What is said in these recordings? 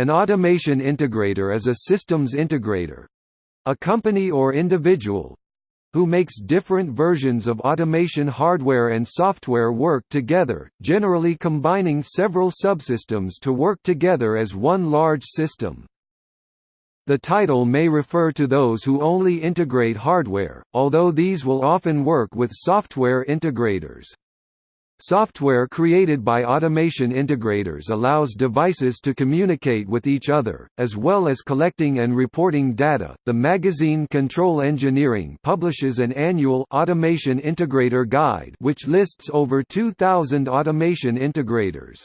An automation integrator is a systems integrator—a company or individual, who makes different versions of automation hardware and software work together, generally combining several subsystems to work together as one large system. The title may refer to those who only integrate hardware, although these will often work with software integrators. Software created by automation integrators allows devices to communicate with each other, as well as collecting and reporting data. The magazine Control Engineering publishes an annual Automation Integrator Guide which lists over 2,000 automation integrators.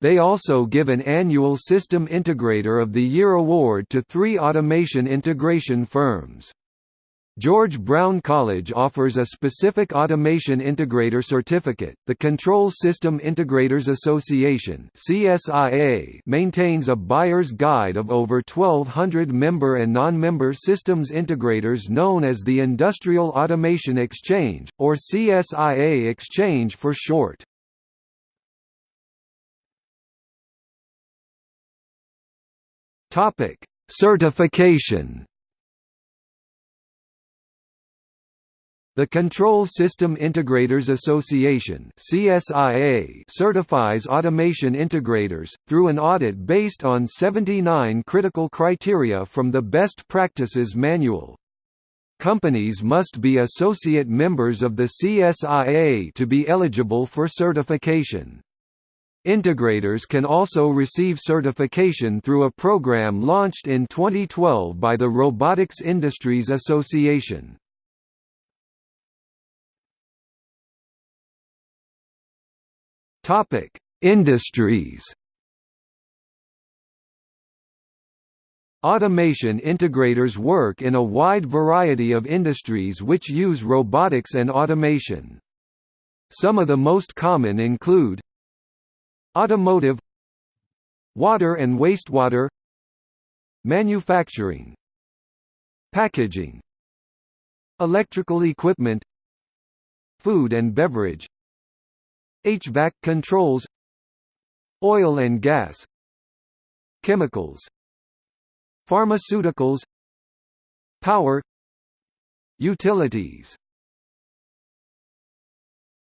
They also give an annual System Integrator of the Year award to three automation integration firms. George Brown College offers a specific Automation Integrator Certificate. The Control System Integrators Association (CSIA) maintains a buyer's guide of over 1200 member and non-member systems integrators known as the Industrial Automation Exchange or CSIA Exchange for short. Topic: Certification The Control System Integrators Association (CSIA) certifies automation integrators through an audit based on 79 critical criteria from the Best Practices Manual. Companies must be associate members of the CSIA to be eligible for certification. Integrators can also receive certification through a program launched in 2012 by the Robotics Industries Association. Topic: Industries. Automation integrators work in a wide variety of industries which use robotics and automation. Some of the most common include Automotive Water and wastewater Manufacturing Packaging Electrical equipment Food and beverage HVAC controls Oil and gas Chemicals Pharmaceuticals Power Utilities